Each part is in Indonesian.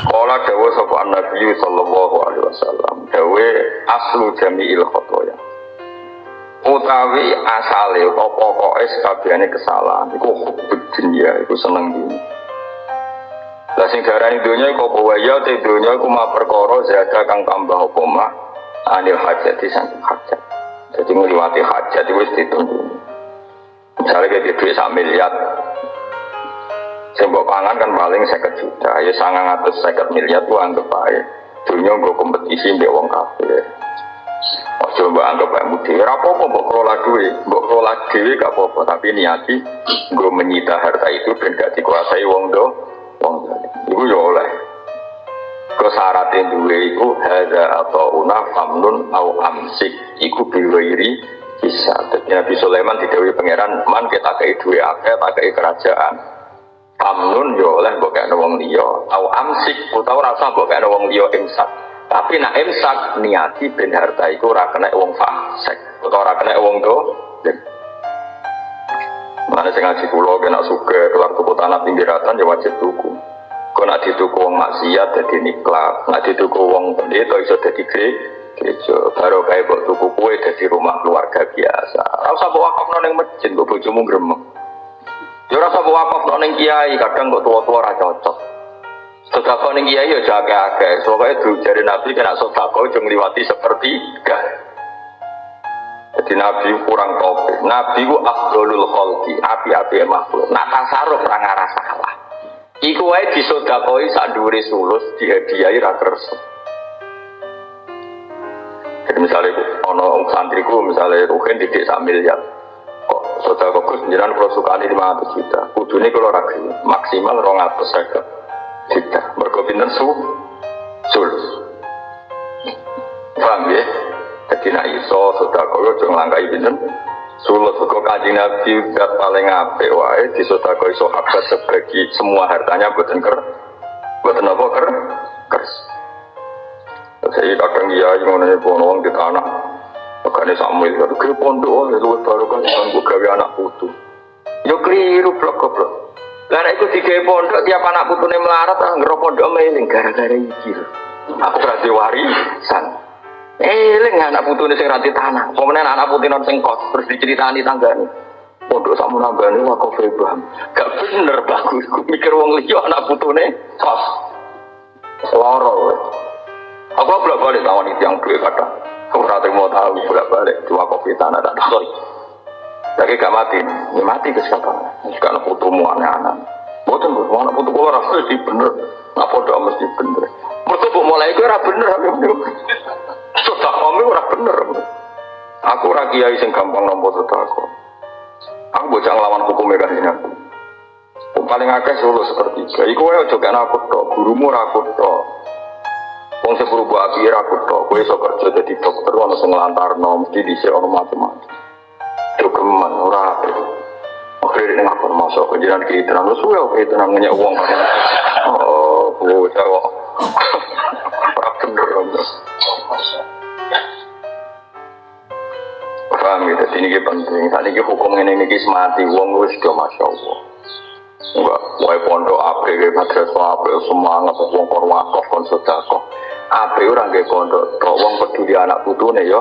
Kala dawa sapa Nabi sallallahu alaihi wasallam, dawe aslu jami'il khotoya. Utawi asale apa pokoke sakabehane kesalahan iku hubud dunya iku seneng dunya. Lah sing darani dunya iku apa wae ya te dunya iku ma perkara zada kang tambah apa anil hajat di samping hajat. Jadi ngliwati hajat itu wis ditunggu. Misalnya kayak duit sak miliar, Sembok pangan kan paling seket juta, ya sangat atas seket miliar tuh anggap aja. Dunia gue kompetisi mbak wong kafir. Ojo mbak anggap aja mudi. Rapopo mbok kelola duit, mbok kelola duit gak apa-apa. Tapi niati gue menyita harta itu dan gak dikuasai wong do. Wong do. Iku ya oleh. Kesaratin duit itu hada atau una famnun au amsik. Iku biwairi bisa. Jadi Nabi Sulaiman didawi pangeran man kita kei duit akeh, kei kerajaan. Amnun yo oleh mbok wong liya, au amsik utawa rasa mbok wong liya imsak. Tapi nak imsak niati ben harta iku ora kena wong fasik utawa ora kena wong do. Mana sing ngaji kula kena suge keluar tuku tanah pinggiratan ya wajib tuku. Kau nak dituku wong maksiat jadi niklat, nak dituku wong pendeta iso jadi gereja. Baru kayak buat tuku kue jadi rumah keluarga biasa. Rasa bawa wakaf nong masjid, gue bojomu gremeng. Ya rasa wakaf ning kiai, kadang kok tua-tua ra cocok. Sedekah ning kiai ya akeh. Soale itu jare Nabi kena sedekah jeng liwati sepertiga. Jadi Nabi kurang topik. Nabi ku afdolul khalqi, api-api makhluk. Nak tasarruf ra ngarah salah. Iku wae disodakoi sak dhuwure sulus dihadiahi ra. Jadi misalnya ono santriku misalnya Ruhin didik sak miliar kok saudara kok jenengan kalau suka ini lima ratus juta. Kudu ini kalau ragu maksimal rong atus seket juta. Mereka pinter su? Sulus. Paham ya? Jadi nak iso saudara kok jangan langkai pinter sulus. Kok kaji nabi dat paling ape wae di saudara kok iso habat sebagi semua hartanya buatan ker buatan apa ker kers. Saya kadang iya yang mana bono di tanah Makanya Samuel itu ke pondok, itu baru kan gue gawe anak putu. Yo keliru blok goblok. Karena itu tiga pondok tiap anak putu nih melarat, ah ngerok pondok meling gara-gara iki. Aku berarti warisan. Eling anak putu nih sing ranti tanah. Kemudian anak putu non sing kos terus diceritani tanggane. Pondok samu nambani wah kok bang. Gak bener bagus. Gue mikir wong liya anak putu nih kos. Loro. Aku belum balik tawon itu yang duit Kamu rata mau tahu bolak balik dua kopi tanah tak tahu. Jadi gak mati, ini mati ke siapa? Anak putumu aneh-aneh. Boten bu, anak putu kalau rasa sih bener, apa doa mesti bener. Mereka bu mulai itu rasa bener, Sudah kami bener. Aku ora kiai sing gampang nompo aku. Aku bocah ngelawan hukum mereka ini aku. Paling akeh solo seperti itu. Iku wae aja kan aku tok, gurumu ra aku tok. Wong buah api aku tok, dadi ono sing nglantarno mesti dhisik ono macam-macam. Jogeman ora apik. Akhirnya ini ngapur masuk ke jalan kita tenang, lu suwe oke tenang nanya uang Oh, bocah kok. Ora bener om. Paham gitu, ini penting. Saat ini hukum ini ini mati, uang gue sudah masya Allah. Enggak, wae pondok ape, madrasah ape, semangat, uang korwakov, konsultakoh. Ape orang ke pondok, tok uang peduli anak putune yo.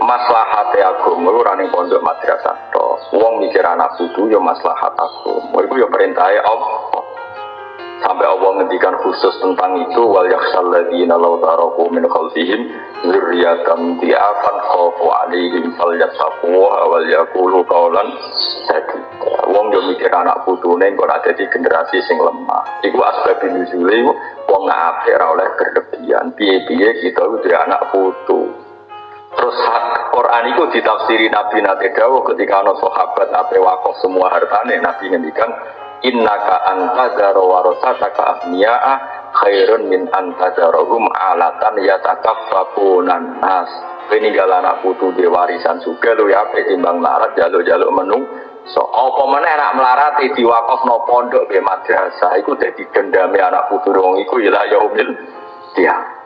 Maslahate agama ora ning pondok madrasah tok. Wong mikir anak putu yo maslahat agama. Iku yo perintahe Allah. Sampai Allah ngendikan khusus tentang itu wal yakhsal ladzina law taraku min khalfihim dzurriyyatan di'afan khafu alaihim falyattaquha wal yaqulu qawlan sadida. Wong yo mikir anak putune kok ada di generasi sing lemah. Iku asbab nuzule wong ngapik ora oleh berlebihan. Piye-piye kita kudu anak putu. Terus Quran itu ditafsiri Nabi Nabi Dawo ketika ada sahabat apa wakaf semua hartanya Nabi ngendikan innaka antazara warasataka ahniya'a khairun min antazarohum alatan yatakaffafunan nas. Peninggal anak putu di warisan juga lu ya timbang larat jaluk-jaluk menu so apa mana anak melarat di wakaf no pondok be madrasah? Itu jadi dendami anak putu dong iku ilah yaumil dia